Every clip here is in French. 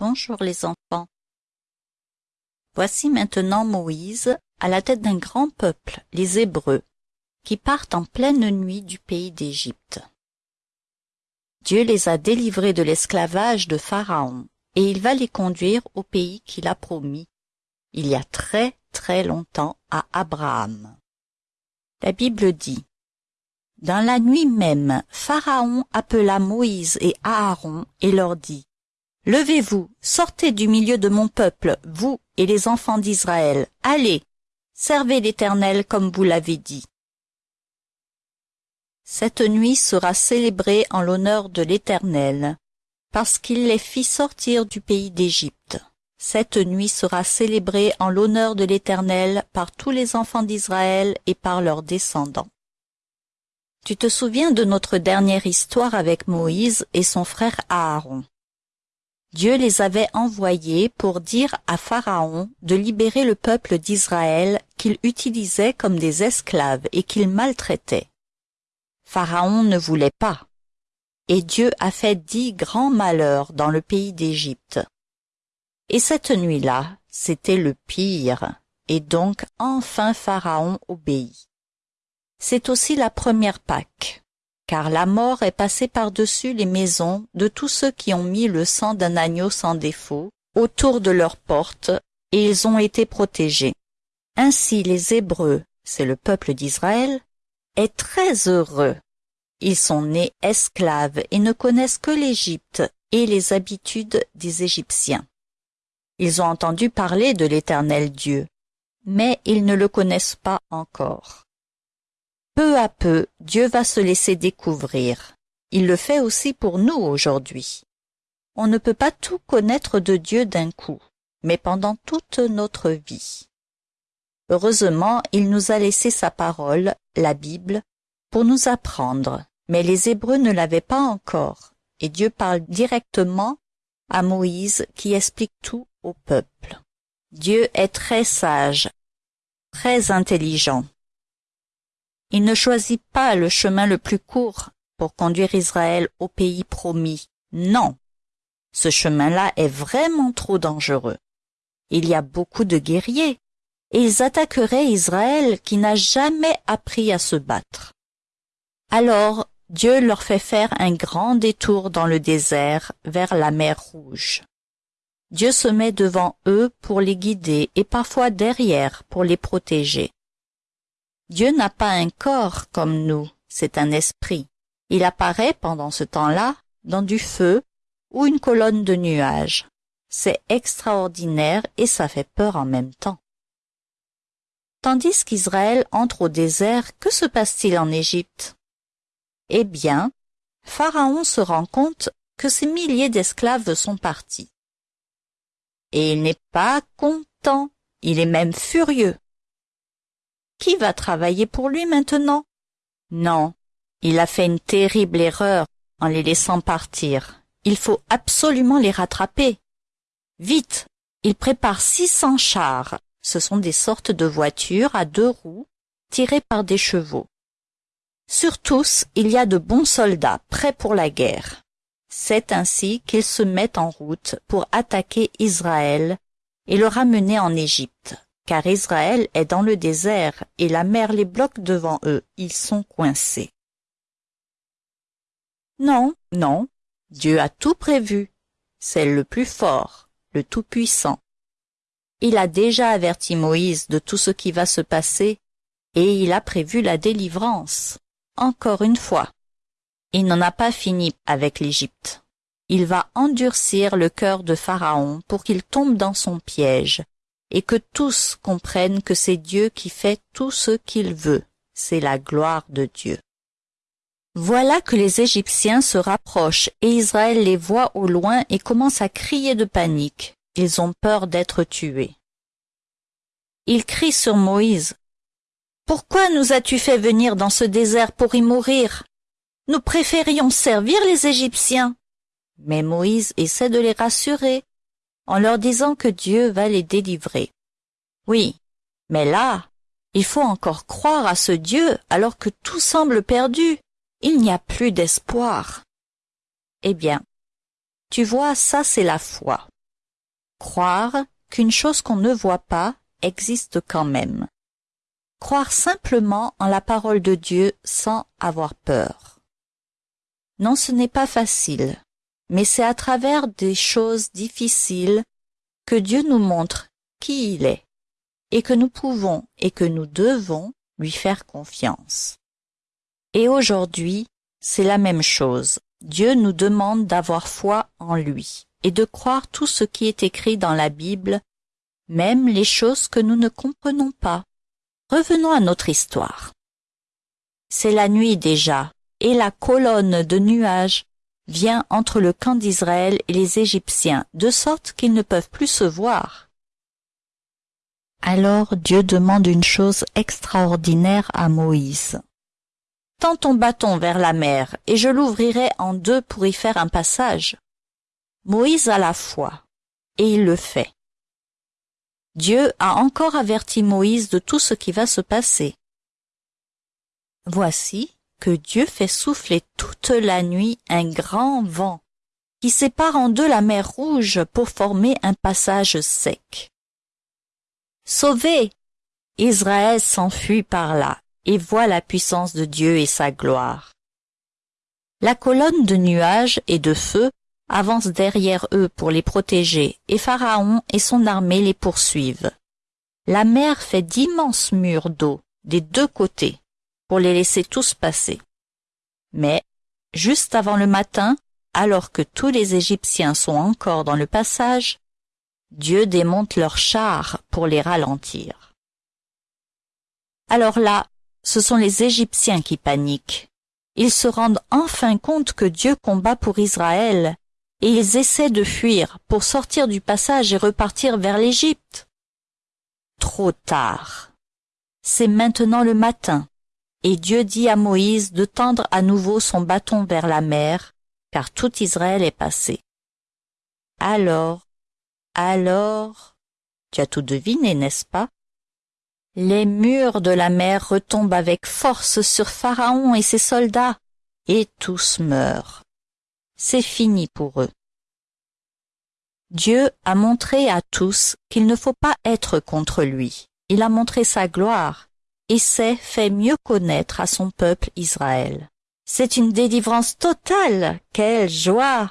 Bonjour les enfants. Voici maintenant Moïse à la tête d'un grand peuple, les Hébreux, qui partent en pleine nuit du pays d'Égypte. Dieu les a délivrés de l'esclavage de Pharaon, et il va les conduire au pays qu'il a promis, il y a très très longtemps à Abraham. La Bible dit Dans la nuit même, Pharaon appela Moïse et Aaron et leur dit Levez-vous, sortez du milieu de mon peuple, vous et les enfants d'Israël, allez, servez l'Éternel comme vous l'avez dit. Cette nuit sera célébrée en l'honneur de l'Éternel, parce qu'il les fit sortir du pays d'Égypte. Cette nuit sera célébrée en l'honneur de l'Éternel par tous les enfants d'Israël et par leurs descendants. Tu te souviens de notre dernière histoire avec Moïse et son frère Aaron? Dieu les avait envoyés pour dire à Pharaon de libérer le peuple d'Israël qu'il utilisait comme des esclaves et qu'il maltraitait. Pharaon ne voulait pas. Et Dieu a fait dix grands malheurs dans le pays d'Égypte. Et cette nuit-là, c'était le pire, et donc enfin Pharaon obéit. C'est aussi la première Pâque car la mort est passée par-dessus les maisons de tous ceux qui ont mis le sang d'un agneau sans défaut autour de leurs portes, et ils ont été protégés. Ainsi les Hébreux, c'est le peuple d'Israël, est très heureux. Ils sont nés esclaves et ne connaissent que l'Égypte et les habitudes des Égyptiens. Ils ont entendu parler de l'Éternel Dieu, mais ils ne le connaissent pas encore. Peu à peu, Dieu va se laisser découvrir. Il le fait aussi pour nous aujourd'hui. On ne peut pas tout connaître de Dieu d'un coup, mais pendant toute notre vie. Heureusement, il nous a laissé sa parole, la Bible, pour nous apprendre, mais les Hébreux ne l'avaient pas encore, et Dieu parle directement à Moïse qui explique tout au peuple. Dieu est très sage, très intelligent. Il ne choisit pas le chemin le plus court pour conduire Israël au pays promis. Non. Ce chemin-là est vraiment trop dangereux. Il y a beaucoup de guerriers, et ils attaqueraient Israël qui n'a jamais appris à se battre. Alors Dieu leur fait faire un grand détour dans le désert vers la mer Rouge. Dieu se met devant eux pour les guider et parfois derrière pour les protéger. Dieu n'a pas un corps comme nous, c'est un esprit. Il apparaît pendant ce temps-là dans du feu ou une colonne de nuages. C'est extraordinaire et ça fait peur en même temps. Tandis qu'Israël entre au désert, que se passe-t-il en Égypte? Eh bien, Pharaon se rend compte que ces milliers d'esclaves sont partis. Et il n'est pas content, il est même furieux. Qui va travailler pour lui maintenant? Non, il a fait une terrible erreur en les laissant partir. Il faut absolument les rattraper. Vite, il prépare six cents chars. Ce sont des sortes de voitures à deux roues tirées par des chevaux. Sur tous, il y a de bons soldats prêts pour la guerre. C'est ainsi qu'ils se mettent en route pour attaquer Israël et le ramener en Égypte car Israël est dans le désert et la mer les bloque devant eux, ils sont coincés. Non, non, Dieu a tout prévu. C'est le plus fort, le Tout-Puissant. Il a déjà averti Moïse de tout ce qui va se passer, et il a prévu la délivrance. Encore une fois. Il n'en a pas fini avec l'Égypte. Il va endurcir le cœur de Pharaon pour qu'il tombe dans son piège, et que tous comprennent que c'est Dieu qui fait tout ce qu'il veut. C'est la gloire de Dieu. Voilà que les Égyptiens se rapprochent et Israël les voit au loin et commence à crier de panique. Ils ont peur d'être tués. Ils crient sur Moïse. Pourquoi nous as-tu fait venir dans ce désert pour y mourir? Nous préférions servir les Égyptiens. Mais Moïse essaie de les rassurer en leur disant que Dieu va les délivrer. Oui, mais là, il faut encore croire à ce Dieu alors que tout semble perdu. Il n'y a plus d'espoir. Eh bien, tu vois, ça c'est la foi. Croire qu'une chose qu'on ne voit pas existe quand même. Croire simplement en la parole de Dieu sans avoir peur. Non, ce n'est pas facile, mais c'est à travers des choses difficiles que Dieu nous montre qui il est, et que nous pouvons et que nous devons lui faire confiance. Et aujourd'hui, c'est la même chose. Dieu nous demande d'avoir foi en lui et de croire tout ce qui est écrit dans la Bible, même les choses que nous ne comprenons pas. Revenons à notre histoire. C'est la nuit déjà, et la colonne de nuages vient entre le camp d'Israël et les Égyptiens, de sorte qu'ils ne peuvent plus se voir. Alors Dieu demande une chose extraordinaire à Moïse. Tends ton bâton vers la mer, et je l'ouvrirai en deux pour y faire un passage. Moïse a la foi, et il le fait. Dieu a encore averti Moïse de tout ce qui va se passer. Voici Dieu fait souffler toute la nuit un grand vent qui sépare en deux la mer Rouge pour former un passage sec. Sauvé Israël s'enfuit par là et voit la puissance de Dieu et sa gloire. La colonne de nuages et de feu avance derrière eux pour les protéger, et Pharaon et son armée les poursuivent. La mer fait d'immenses murs d'eau des deux côtés pour les laisser tous passer. Mais, juste avant le matin, alors que tous les Égyptiens sont encore dans le passage, Dieu démonte leurs chars pour les ralentir. Alors là, ce sont les Égyptiens qui paniquent. Ils se rendent enfin compte que Dieu combat pour Israël, et ils essaient de fuir pour sortir du passage et repartir vers l'Égypte. Trop tard. C'est maintenant le matin, et Dieu dit à Moïse de tendre à nouveau son bâton vers la mer, car tout Israël est passé. Alors alors, tu as tout deviné, n'est-ce pas? Les murs de la mer retombent avec force sur Pharaon et ses soldats, et tous meurent. C'est fini pour eux. Dieu a montré à tous qu'il ne faut pas être contre lui. Il a montré sa gloire et s'est fait mieux connaître à son peuple Israël. C'est une délivrance totale. Quelle joie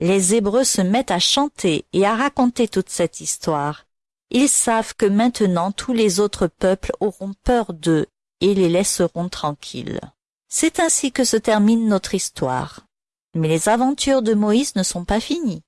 les Hébreux se mettent à chanter et à raconter toute cette histoire. Ils savent que maintenant tous les autres peuples auront peur d'eux et les laisseront tranquilles. C'est ainsi que se termine notre histoire. Mais les aventures de Moïse ne sont pas finies.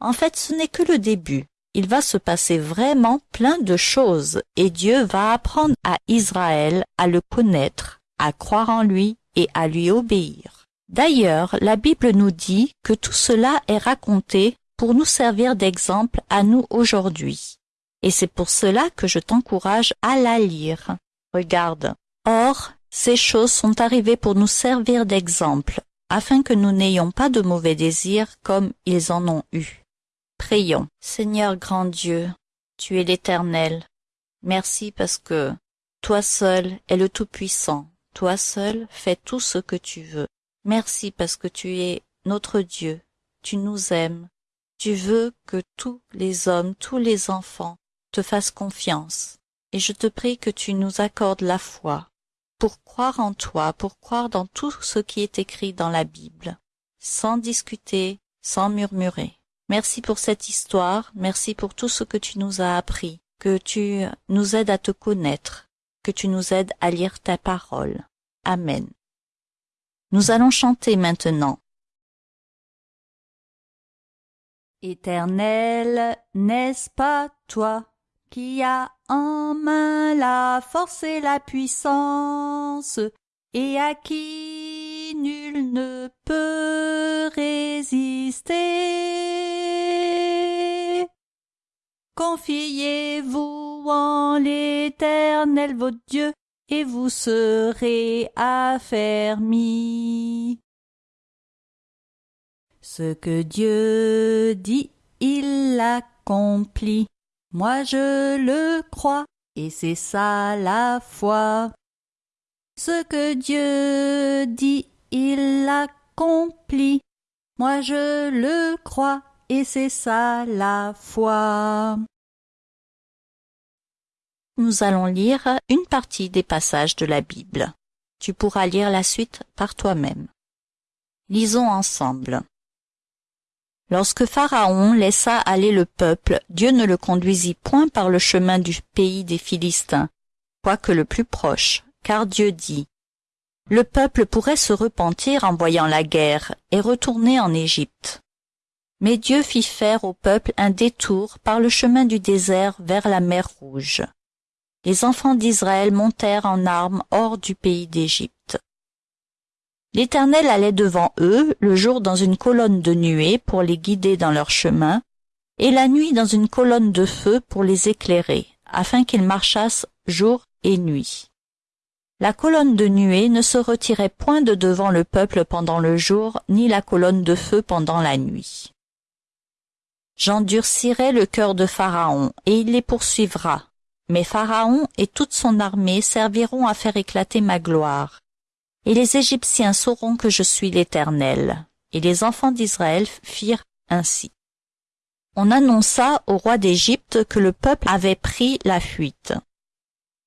En fait, ce n'est que le début. Il va se passer vraiment plein de choses et Dieu va apprendre à Israël à le connaître, à croire en lui et à lui obéir. D'ailleurs, la Bible nous dit que tout cela est raconté pour nous servir d'exemple à nous aujourd'hui. Et c'est pour cela que je t'encourage à la lire. Regarde. Or, ces choses sont arrivées pour nous servir d'exemple, afin que nous n'ayons pas de mauvais désirs comme ils en ont eu. Prions. Seigneur grand Dieu, tu es l'Éternel. Merci parce que toi seul es le Tout-Puissant. Toi seul fais tout ce que tu veux. Merci parce que tu es notre Dieu, tu nous aimes, tu veux que tous les hommes, tous les enfants te fassent confiance, et je te prie que tu nous accordes la foi, pour croire en toi, pour croire dans tout ce qui est écrit dans la Bible, sans discuter, sans murmurer. Merci pour cette histoire, merci pour tout ce que tu nous as appris, que tu nous aides à te connaître, que tu nous aides à lire ta parole. Amen. Nous allons chanter maintenant. Éternel, n'est-ce pas toi qui as en main la force et la puissance, et à qui nul ne peut résister. Confiez-vous en l'Éternel votre Dieu, et vous serez affermis. Ce que Dieu dit, il l'accomplit. Moi je le crois, et c'est ça la foi. Ce que Dieu dit, il l'accomplit. Moi je le crois, et c'est ça la foi. Nous allons lire une partie des passages de la Bible. Tu pourras lire la suite par toi-même. Lisons ensemble. Lorsque Pharaon laissa aller le peuple, Dieu ne le conduisit point par le chemin du pays des Philistins, quoique le plus proche, car Dieu dit, Le peuple pourrait se repentir en voyant la guerre et retourner en Égypte. Mais Dieu fit faire au peuple un détour par le chemin du désert vers la mer Rouge. Les enfants d'Israël montèrent en armes hors du pays d'Égypte. L'Éternel allait devant eux le jour dans une colonne de nuée pour les guider dans leur chemin, et la nuit dans une colonne de feu pour les éclairer, afin qu'ils marchassent jour et nuit. La colonne de nuée ne se retirait point de devant le peuple pendant le jour, ni la colonne de feu pendant la nuit. J'endurcirai le cœur de Pharaon, et il les poursuivra. Mais Pharaon et toute son armée serviront à faire éclater ma gloire, et les Égyptiens sauront que je suis l'Éternel. Et les enfants d'Israël firent ainsi. On annonça au roi d'Égypte que le peuple avait pris la fuite.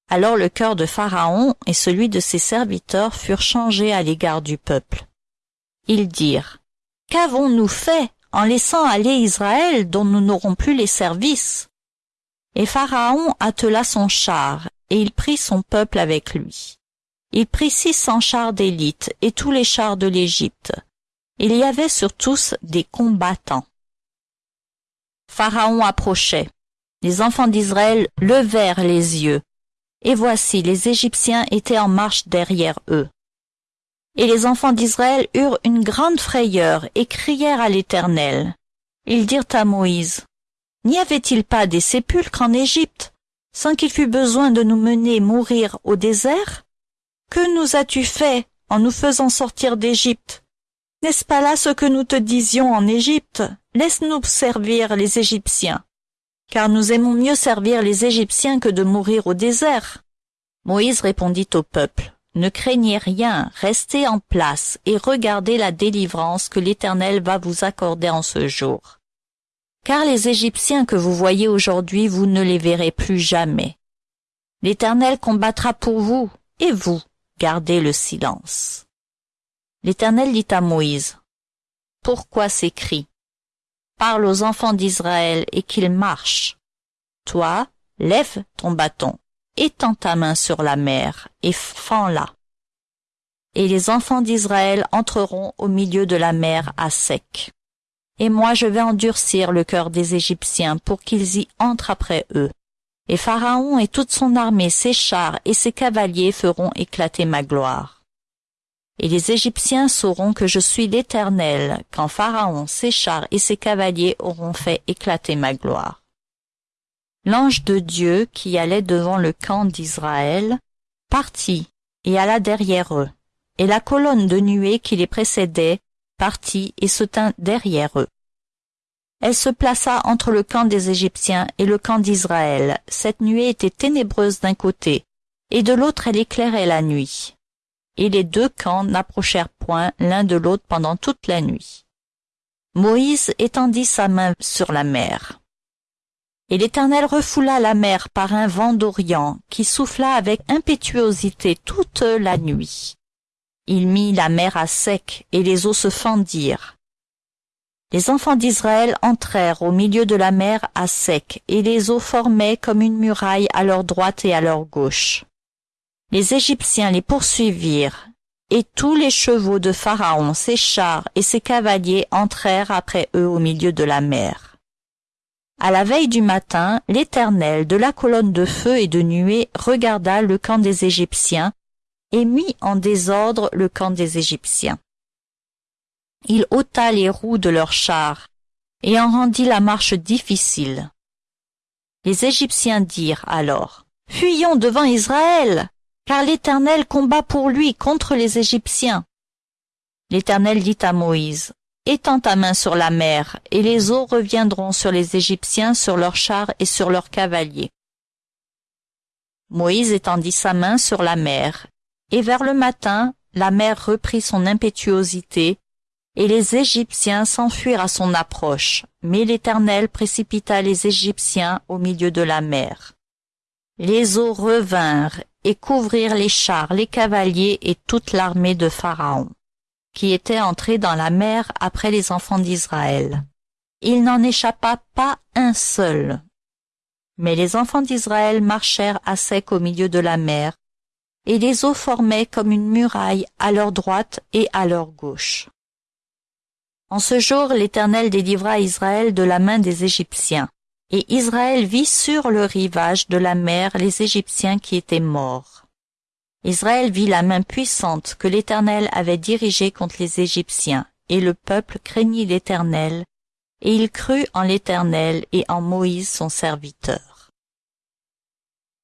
Alors le cœur de Pharaon et celui de ses serviteurs furent changés à l'égard du peuple. Ils dirent, Qu'avons-nous fait en laissant aller Israël dont nous n'aurons plus les services? Et Pharaon attela son char, et il prit son peuple avec lui. Il prit six cents chars d'élite et tous les chars de l'Égypte. Il y avait sur tous des combattants. Pharaon approchait. Les enfants d'Israël levèrent les yeux. Et voici, les Égyptiens étaient en marche derrière eux. Et les enfants d'Israël eurent une grande frayeur et crièrent à l'Éternel. Ils dirent à Moïse, N'y avait-il pas des sépulcres en Égypte, sans qu'il fût besoin de nous mener mourir au désert? Que nous as-tu fait en nous faisant sortir d'Égypte? N'est-ce pas là ce que nous te disions en Égypte? Laisse-nous servir les Égyptiens, car nous aimons mieux servir les Égyptiens que de mourir au désert. Moïse répondit au peuple, Ne craignez rien, restez en place et regardez la délivrance que l'Éternel va vous accorder en ce jour. Car les Égyptiens que vous voyez aujourd'hui, vous ne les verrez plus jamais. L'Éternel combattra pour vous, et vous, gardez le silence. L'Éternel dit à Moïse, Pourquoi ces cris? Parle aux enfants d'Israël et qu'ils marchent. Toi, lève ton bâton, étends ta main sur la mer et fends-la. Et les enfants d'Israël entreront au milieu de la mer à sec. Et moi je vais endurcir le cœur des Égyptiens pour qu'ils y entrent après eux et Pharaon et toute son armée, ses chars et ses cavaliers feront éclater ma gloire. Et les Égyptiens sauront que je suis l'Éternel, quand Pharaon, ses chars et ses cavaliers auront fait éclater ma gloire. L'ange de Dieu qui allait devant le camp d'Israël partit et alla derrière eux, et la colonne de nuée qui les précédait partit et se tint derrière eux. Elle se plaça entre le camp des Égyptiens et le camp d'Israël. Cette nuée était ténébreuse d'un côté, et de l'autre elle éclairait la nuit. Et les deux camps n'approchèrent point l'un de l'autre pendant toute la nuit. Moïse étendit sa main sur la mer. Et l'Éternel refoula la mer par un vent d'Orient qui souffla avec impétuosité toute la nuit. Il mit la mer à sec et les eaux se fendirent les enfants d'Israël entrèrent au milieu de la mer à sec, et les eaux formaient comme une muraille à leur droite et à leur gauche. Les Égyptiens les poursuivirent, et tous les chevaux de Pharaon, ses chars et ses cavaliers entrèrent après eux au milieu de la mer. À la veille du matin, l'Éternel de la colonne de feu et de nuée regarda le camp des Égyptiens et mit en désordre le camp des Égyptiens il ôta les roues de leurs chars et en rendit la marche difficile. Les Égyptiens dirent alors, Fuyons devant Israël, car l'Éternel combat pour lui contre les Égyptiens. L'Éternel dit à Moïse, Étends ta main sur la mer, et les eaux reviendront sur les Égyptiens, sur leurs chars et sur leurs cavaliers. Moïse étendit sa main sur la mer, et vers le matin, la mer reprit son impétuosité, et les Égyptiens s'enfuirent à son approche, mais l'Éternel précipita les Égyptiens au milieu de la mer. Les eaux revinrent et couvrirent les chars, les cavaliers et toute l'armée de Pharaon, qui était entrée dans la mer après les enfants d'Israël. Il n'en échappa pas un seul. Mais les enfants d'Israël marchèrent à sec au milieu de la mer, et les eaux formaient comme une muraille à leur droite et à leur gauche. En ce jour l'Éternel délivra Israël de la main des Égyptiens, et Israël vit sur le rivage de la mer les Égyptiens qui étaient morts. Israël vit la main puissante que l'Éternel avait dirigée contre les Égyptiens, et le peuple craignit l'Éternel, et il crut en l'Éternel et en Moïse son serviteur.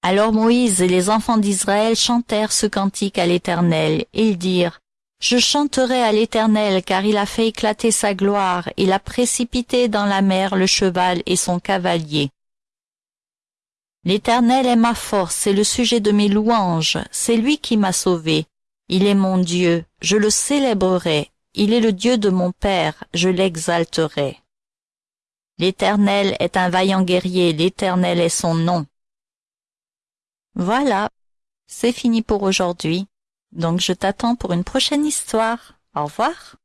Alors Moïse et les enfants d'Israël chantèrent ce cantique à l'Éternel, et ils dirent, je chanterai à l'Éternel, car il a fait éclater sa gloire, il a précipité dans la mer le cheval et son cavalier. L'Éternel est ma force, c'est le sujet de mes louanges, c'est lui qui m'a sauvé. Il est mon Dieu, je le célébrerai, il est le Dieu de mon Père, je l'exalterai. L'Éternel est un vaillant guerrier, l'Éternel est son nom. Voilà, c'est fini pour aujourd'hui. Donc je t'attends pour une prochaine histoire. Au revoir.